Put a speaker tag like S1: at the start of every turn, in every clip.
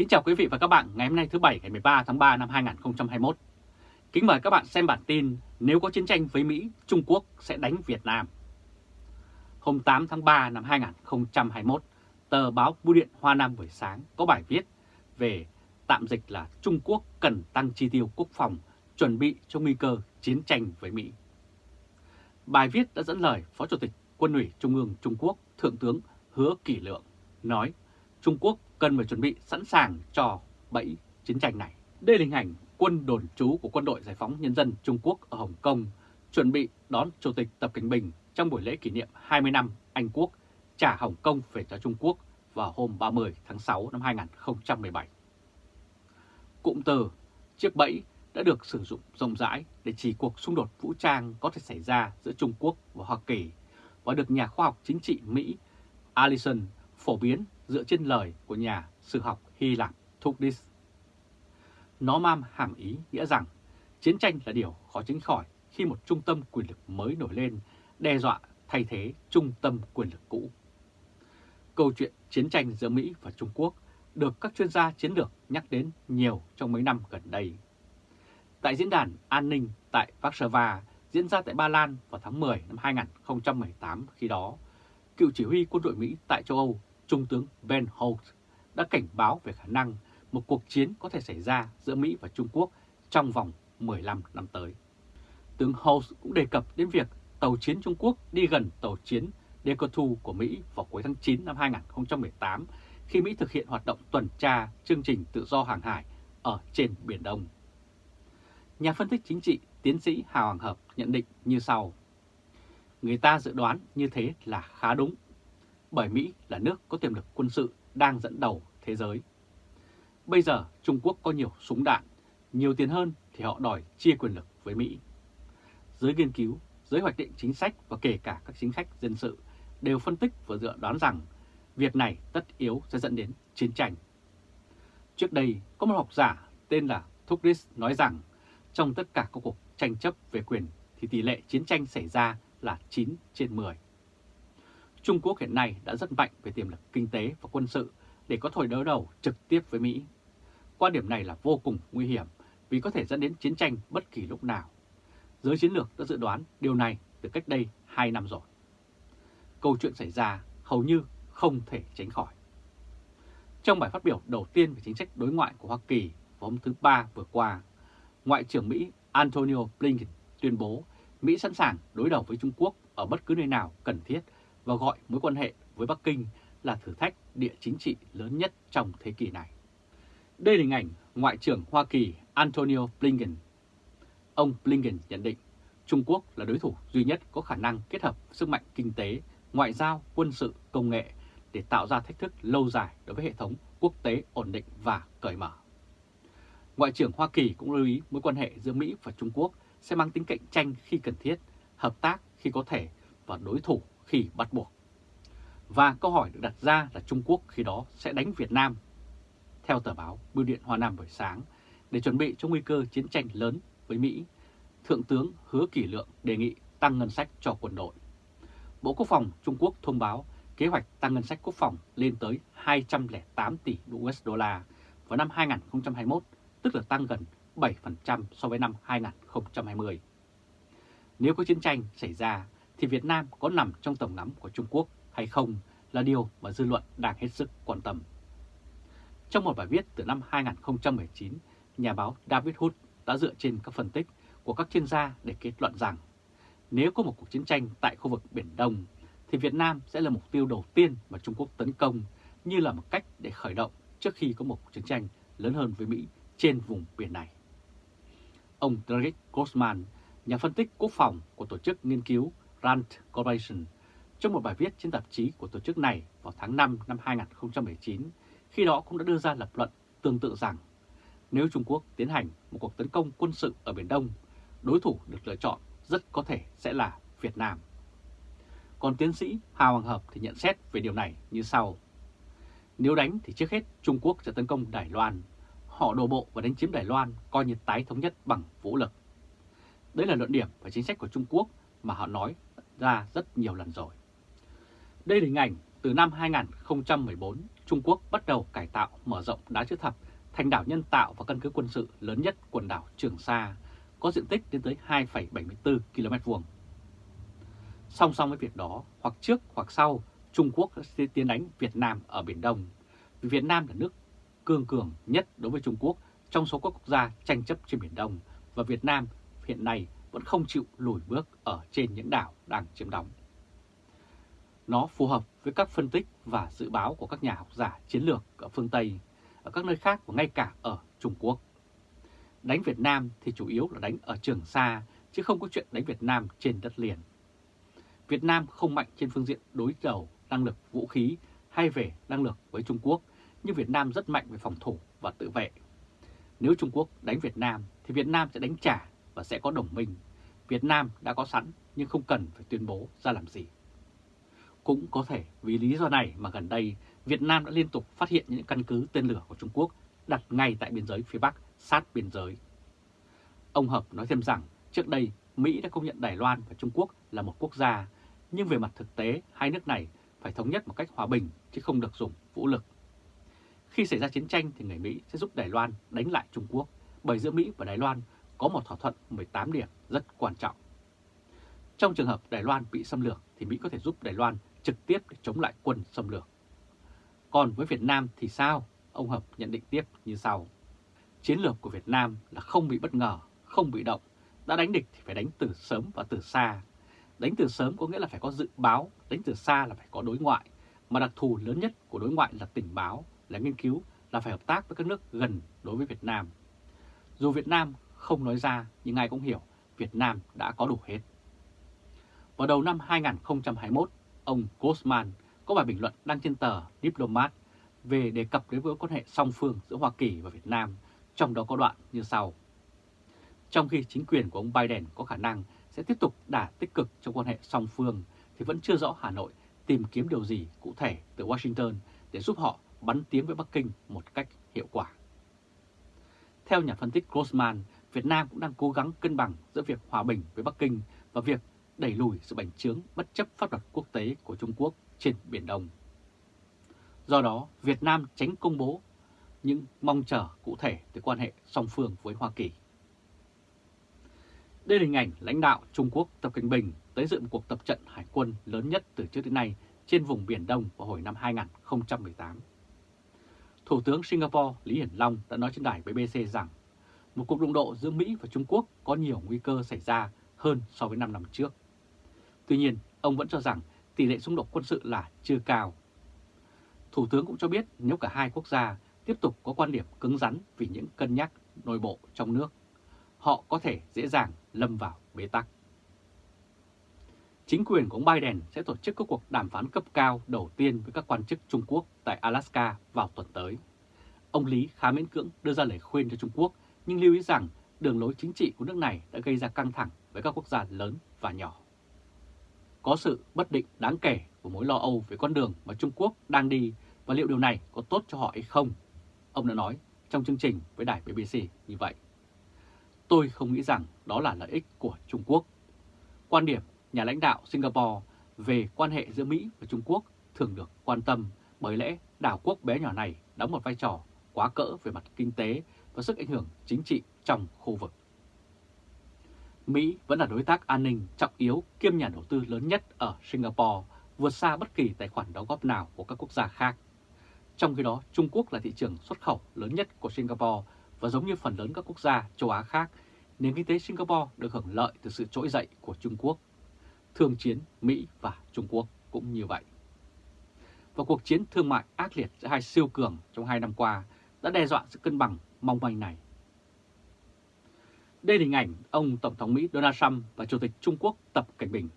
S1: Kính chào quý vị và các bạn ngày hôm nay thứ Bảy ngày 13 tháng 3 năm 2021. Kính mời các bạn xem bản tin Nếu có chiến tranh với Mỹ, Trung Quốc sẽ đánh Việt Nam. Hôm 8 tháng 3 năm 2021, tờ báo Bưu điện Hoa Nam buổi sáng có bài viết về tạm dịch là Trung Quốc cần tăng chi tiêu quốc phòng chuẩn bị cho nguy cơ chiến tranh với Mỹ. Bài viết đã dẫn lời Phó Chủ tịch Quân ủy Trung ương Trung Quốc Thượng tướng Hứa Kỷ Lượng nói Trung Quốc cần phải chuẩn bị sẵn sàng cho bẫy chiến tranh này. Đây là hình ảnh quân đồn trú của Quân đội Giải phóng Nhân dân Trung Quốc ở Hồng Kông chuẩn bị đón Chủ tịch Tập Cảnh Bình trong buổi lễ kỷ niệm 20 năm Anh Quốc trả Hồng Kông về cho Trung Quốc vào hôm 30 tháng 6 năm 2017. Cụm từ chiếc bẫy đã được sử dụng rộng rãi để chỉ cuộc xung đột vũ trang có thể xảy ra giữa Trung Quốc và Hoa Kỳ và được nhà khoa học chính trị Mỹ Allison phổ biến dựa trên lời của nhà sử học Hy Lạp Thucydide. Nó mang hàm ý nghĩa rằng chiến tranh là điều khó tránh khỏi khi một trung tâm quyền lực mới nổi lên đe dọa thay thế trung tâm quyền lực cũ. Câu chuyện chiến tranh giữa Mỹ và Trung Quốc được các chuyên gia chiến lược nhắc đến nhiều trong mấy năm gần đây. Tại diễn đàn an ninh tại Warsaw diễn ra tại Ba Lan vào tháng 10 năm 2018 khi đó, cựu chỉ huy quân đội Mỹ tại châu Âu Trung tướng Ben Holt đã cảnh báo về khả năng một cuộc chiến có thể xảy ra giữa Mỹ và Trung Quốc trong vòng 15 năm tới. Tướng Holt cũng đề cập đến việc tàu chiến Trung Quốc đi gần tàu chiến Decotu của Mỹ vào cuối tháng 9 năm 2018 khi Mỹ thực hiện hoạt động tuần tra chương trình tự do hàng hải ở trên Biển Đông. Nhà phân tích chính trị tiến sĩ Hào Hoàng Hợp nhận định như sau. Người ta dự đoán như thế là khá đúng bởi Mỹ là nước có tiềm lực quân sự đang dẫn đầu thế giới. Bây giờ Trung Quốc có nhiều súng đạn, nhiều tiền hơn thì họ đòi chia quyền lực với Mỹ. Giới nghiên cứu, giới hoạch định chính sách và kể cả các chính sách dân sự đều phân tích và dự đoán rằng việc này tất yếu sẽ dẫn đến chiến tranh. Trước đây có một học giả tên là Thukris nói rằng trong tất cả các cuộc tranh chấp về quyền thì tỷ lệ chiến tranh xảy ra là 9 trên 10. Trung Quốc hiện nay đã rất mạnh về tiềm lực kinh tế và quân sự để có thời đối đầu trực tiếp với Mỹ. Quan điểm này là vô cùng nguy hiểm vì có thể dẫn đến chiến tranh bất kỳ lúc nào. Giới chiến lược đã dự đoán điều này từ cách đây 2 năm rồi. Câu chuyện xảy ra hầu như không thể tránh khỏi. Trong bài phát biểu đầu tiên về chính sách đối ngoại của Hoa Kỳ vào hôm thứ Ba vừa qua, Ngoại trưởng Mỹ Antonio Blinken tuyên bố Mỹ sẵn sàng đối đầu với Trung Quốc ở bất cứ nơi nào cần thiết và gọi mối quan hệ với Bắc Kinh là thử thách địa chính trị lớn nhất trong thế kỷ này. Đây là hình ảnh Ngoại trưởng Hoa Kỳ Antonio Blinken. Ông Blinken nhận định Trung Quốc là đối thủ duy nhất có khả năng kết hợp sức mạnh kinh tế, ngoại giao, quân sự, công nghệ để tạo ra thách thức lâu dài đối với hệ thống quốc tế ổn định và cởi mở. Ngoại trưởng Hoa Kỳ cũng lưu ý mối quan hệ giữa Mỹ và Trung Quốc sẽ mang tính cạnh tranh khi cần thiết, hợp tác khi có thể và đối thủ khi bắt buộc. Và câu hỏi được đặt ra là Trung Quốc khi đó sẽ đánh Việt Nam. Theo tờ báo Bưu điện Hoa Nam buổi sáng, để chuẩn bị cho nguy cơ chiến tranh lớn với Mỹ, Thượng tướng Hứa Kỷ Lượng đề nghị tăng ngân sách cho quân đội. Bộ Quốc phòng Trung Quốc thông báo kế hoạch tăng ngân sách quốc phòng lên tới 208 tỷ USD vào năm 2021, tức là tăng gần 7% so với năm 2020. Nếu có chiến tranh xảy ra, thì Việt Nam có nằm trong tầm ngắm của Trung Quốc hay không là điều mà dư luận đang hết sức quan tâm. Trong một bài viết từ năm 2019, nhà báo David Hood đã dựa trên các phân tích của các chuyên gia để kết luận rằng nếu có một cuộc chiến tranh tại khu vực Biển Đông thì Việt Nam sẽ là mục tiêu đầu tiên mà Trung Quốc tấn công như là một cách để khởi động trước khi có một cuộc chiến tranh lớn hơn với Mỹ trên vùng biển này. Ông Derek Grossman, nhà phân tích quốc phòng của Tổ chức Nghiên cứu Rand Corporation trong một bài viết trên tạp chí của tổ chức này vào tháng 5 năm 2019, khi đó cũng đã đưa ra lập luận tương tự rằng nếu Trung Quốc tiến hành một cuộc tấn công quân sự ở Biển Đông, đối thủ được lựa chọn rất có thể sẽ là Việt Nam. Còn tiến sĩ Hà Hoàng Hợp thì nhận xét về điều này như sau. Nếu đánh thì trước hết Trung Quốc sẽ tấn công Đài Loan. Họ đổ bộ và đánh chiếm Đài Loan coi như tái thống nhất bằng vũ lực. Đấy là luận điểm và chính sách của Trung Quốc mà họ nói ra rất nhiều lần rồi. Đây là hình ảnh từ năm 2014, Trung Quốc bắt đầu cải tạo mở rộng đá chữ thập thành đảo nhân tạo và căn cứ quân sự lớn nhất quần đảo Trường Sa, có diện tích đến tới 2,74 km vuông. Song song với việc đó, hoặc trước hoặc sau, Trung Quốc sẽ tiến đánh Việt Nam ở Biển Đông. Vì Việt Nam là nước cương cường nhất đối với Trung Quốc trong số các quốc gia tranh chấp trên Biển Đông và Việt Nam hiện nay vẫn không chịu lùi bước ở trên những đảo đang chiếm đóng. Nó phù hợp với các phân tích và dự báo của các nhà học giả chiến lược ở phương Tây, ở các nơi khác và ngay cả ở Trung Quốc. Đánh Việt Nam thì chủ yếu là đánh ở Trường Sa, chứ không có chuyện đánh Việt Nam trên đất liền. Việt Nam không mạnh trên phương diện đối đầu năng lực vũ khí hay về năng lực với Trung Quốc, nhưng Việt Nam rất mạnh về phòng thủ và tự vệ. Nếu Trung Quốc đánh Việt Nam thì Việt Nam sẽ đánh trả và sẽ có đồng minh. Việt Nam đã có sẵn nhưng không cần phải tuyên bố ra làm gì. Cũng có thể vì lý do này mà gần đây Việt Nam đã liên tục phát hiện những căn cứ tên lửa của Trung Quốc đặt ngay tại biên giới phía Bắc sát biên giới. Ông Hợp nói thêm rằng trước đây Mỹ đã công nhận Đài Loan và Trung Quốc là một quốc gia, nhưng về mặt thực tế hai nước này phải thống nhất một cách hòa bình chứ không được dùng vũ lực. Khi xảy ra chiến tranh thì người Mỹ sẽ giúp Đài Loan đánh lại Trung Quốc, bởi giữa Mỹ và Đài Loan có một thỏa thuận 18 điểm rất quan trọng. Trong trường hợp Đài Loan bị xâm lược thì Mỹ có thể giúp Đài Loan trực tiếp để chống lại quân xâm lược. Còn với Việt Nam thì sao? Ông Hợp nhận định tiếp như sau. Chiến lược của Việt Nam là không bị bất ngờ, không bị động. Đã đánh địch thì phải đánh từ sớm và từ xa. Đánh từ sớm có nghĩa là phải có dự báo, đánh từ xa là phải có đối ngoại. Mà đặc thù lớn nhất của đối ngoại là tình báo, là nghiên cứu, là phải hợp tác với các nước gần đối với Việt Nam. Dù Việt Nam không nói ra nhưng ai cũng hiểu Việt Nam đã có đủ hết. Vào đầu năm 2021, ông Grossman có bài bình luận đăng trên tờ Diplomat về đề cập đến mối quan hệ song phương giữa Hoa Kỳ và Việt Nam, trong đó có đoạn như sau. Trong khi chính quyền của ông Biden có khả năng sẽ tiếp tục đả tích cực trong quan hệ song phương, thì vẫn chưa rõ Hà Nội tìm kiếm điều gì cụ thể từ Washington để giúp họ bắn tiếng với Bắc Kinh một cách hiệu quả. Theo nhà phân tích Grossman, Việt Nam cũng đang cố gắng cân bằng giữa việc hòa bình với Bắc Kinh và việc đẩy lùi sự bành trướng bất chấp pháp luật quốc tế của Trung Quốc trên Biển Đông. Do đó, Việt Nam tránh công bố những mong chờ cụ thể từ quan hệ song phương với Hoa Kỳ. Đây là hình ảnh lãnh đạo Trung Quốc Tập Cảnh Bình tới dự một cuộc tập trận hải quân lớn nhất từ trước đến nay trên vùng Biển Đông vào hồi năm 2018. Thủ tướng Singapore Lý Hiển Long đã nói trên đài BBC rằng một cuộc đụng độ giữa Mỹ và Trung Quốc có nhiều nguy cơ xảy ra hơn so với 5 năm trước. Tuy nhiên, ông vẫn cho rằng tỷ lệ xung đột quân sự là chưa cao. Thủ tướng cũng cho biết nếu cả hai quốc gia tiếp tục có quan điểm cứng rắn vì những cân nhắc nội bộ trong nước, họ có thể dễ dàng lâm vào bế tắc. Chính quyền của ông Biden sẽ tổ chức các cuộc đàm phán cấp cao đầu tiên với các quan chức Trung Quốc tại Alaska vào tuần tới. Ông Lý khá miễn cưỡng đưa ra lời khuyên cho Trung Quốc, nhưng lưu ý rằng, đường lối chính trị của nước này đã gây ra căng thẳng với các quốc gia lớn và nhỏ. Có sự bất định đáng kể của mối lo âu về con đường mà Trung Quốc đang đi và liệu điều này có tốt cho họ hay không? Ông đã nói trong chương trình với đài BBC như vậy. Tôi không nghĩ rằng đó là lợi ích của Trung Quốc. Quan điểm nhà lãnh đạo Singapore về quan hệ giữa Mỹ và Trung Quốc thường được quan tâm bởi lẽ đảo quốc bé nhỏ này đóng một vai trò quá cỡ về mặt kinh tế và sức ảnh hưởng chính trị trong khu vực. Mỹ vẫn là đối tác an ninh trọng yếu kiêm nhà đầu tư lớn nhất ở Singapore, vượt xa bất kỳ tài khoản đóng góp nào của các quốc gia khác. Trong khi đó, Trung Quốc là thị trường xuất khẩu lớn nhất của Singapore và giống như phần lớn các quốc gia châu Á khác, nền kinh tế Singapore được hưởng lợi từ sự trỗi dậy của Trung Quốc. Thương chiến Mỹ và Trung Quốc cũng như vậy. Và cuộc chiến thương mại ác liệt giữa hai siêu cường trong hai năm qua đã đe dọa sự cân bằng mong manh này. Đây là hình ảnh ông Tổng thống Mỹ Donald Trump và Chủ tịch Trung Quốc Tập Cảnh Bình.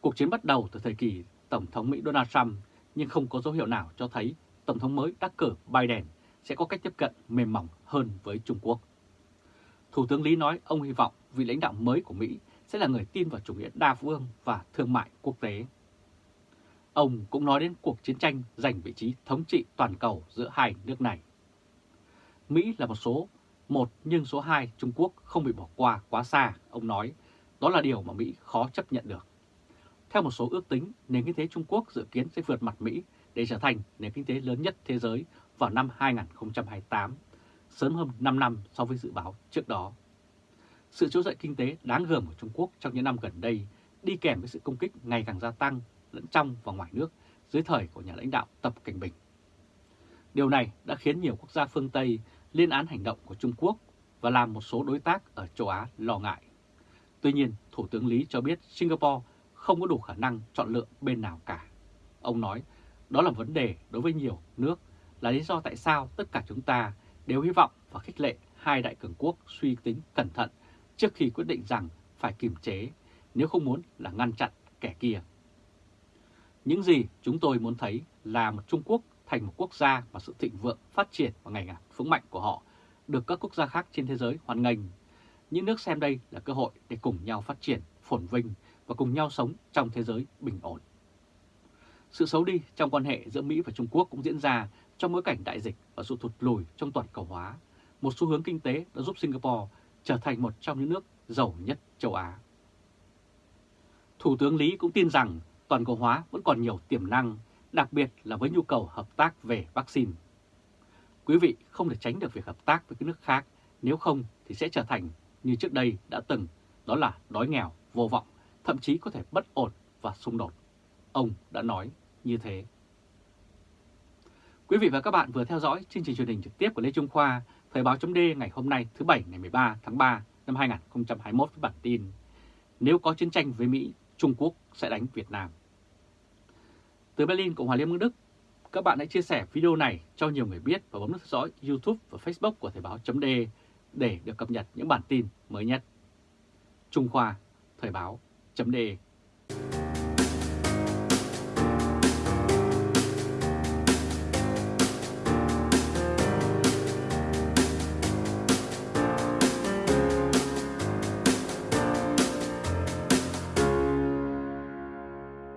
S1: Cuộc chiến bắt đầu từ thời kỳ Tổng thống Mỹ Donald Trump, nhưng không có dấu hiệu nào cho thấy Tổng thống mới đắc cử Biden sẽ có cách tiếp cận mềm mỏng hơn với Trung Quốc. Thủ tướng Lý nói ông hy vọng vị lãnh đạo mới của Mỹ sẽ là người tin vào chủ nghĩa đa phương và thương mại quốc tế. Ông cũng nói đến cuộc chiến tranh giành vị trí thống trị toàn cầu giữa hai nước này. Mỹ là một số một nhưng số 2 Trung Quốc không bị bỏ qua quá xa, ông nói. Đó là điều mà Mỹ khó chấp nhận được. Theo một số ước tính, nền kinh tế Trung Quốc dự kiến sẽ vượt mặt Mỹ để trở thành nền kinh tế lớn nhất thế giới vào năm 2028, sớm hơn 5 năm so với dự báo trước đó. Sự trỗi dậy kinh tế đáng gờm của Trung Quốc trong những năm gần đây đi kèm với sự công kích ngày càng gia tăng lẫn trong và ngoài nước dưới thời của nhà lãnh đạo Tập Cảnh Bình. Điều này đã khiến nhiều quốc gia phương Tây lên án hành động của Trung Quốc và làm một số đối tác ở châu Á lo ngại. Tuy nhiên, Thủ tướng Lý cho biết Singapore không có đủ khả năng chọn lựa bên nào cả. Ông nói, đó là vấn đề đối với nhiều nước, là lý do tại sao tất cả chúng ta đều hy vọng và khích lệ hai đại cường quốc suy tính cẩn thận trước khi quyết định rằng phải kiềm chế, nếu không muốn là ngăn chặn kẻ kia. Những gì chúng tôi muốn thấy là một Trung Quốc thành một quốc gia và sự thịnh vượng, phát triển và ngày càng vững mạnh của họ được các quốc gia khác trên thế giới hoan nghênh. Những nước xem đây là cơ hội để cùng nhau phát triển, phồn vinh và cùng nhau sống trong thế giới bình ổn. Sự xấu đi trong quan hệ giữa Mỹ và Trung Quốc cũng diễn ra trong bối cảnh đại dịch và sự thụt lùi trong toàn cầu hóa, một xu hướng kinh tế đã giúp Singapore trở thành một trong những nước giàu nhất châu Á. Thủ tướng Lý cũng tin rằng toàn cầu hóa vẫn còn nhiều tiềm năng, đặc biệt là với nhu cầu hợp tác về vaccine. Quý vị không thể tránh được việc hợp tác với các nước khác, nếu không thì sẽ trở thành như trước đây đã từng, đó là đói nghèo, vô vọng, thậm chí có thể bất ổn và xung đột. Ông đã nói như thế. Quý vị và các bạn vừa theo dõi chương trình truyền hình trực tiếp của Lê Trung Khoa, Thời báo chấm ngày hôm nay thứ Bảy ngày 13 tháng 3 năm 2021 với bản tin Nếu có chiến tranh với Mỹ, Trung Quốc sẽ đánh Việt Nam. Từ Berlin, Cộng hòa Liên bang Đức, các bạn hãy chia sẻ video này cho nhiều người biết và bấm nút theo dõi YouTube và Facebook của Thời Báo .de để được cập nhật những bản tin mới nhất. Trung Khoa, Thời Báo .de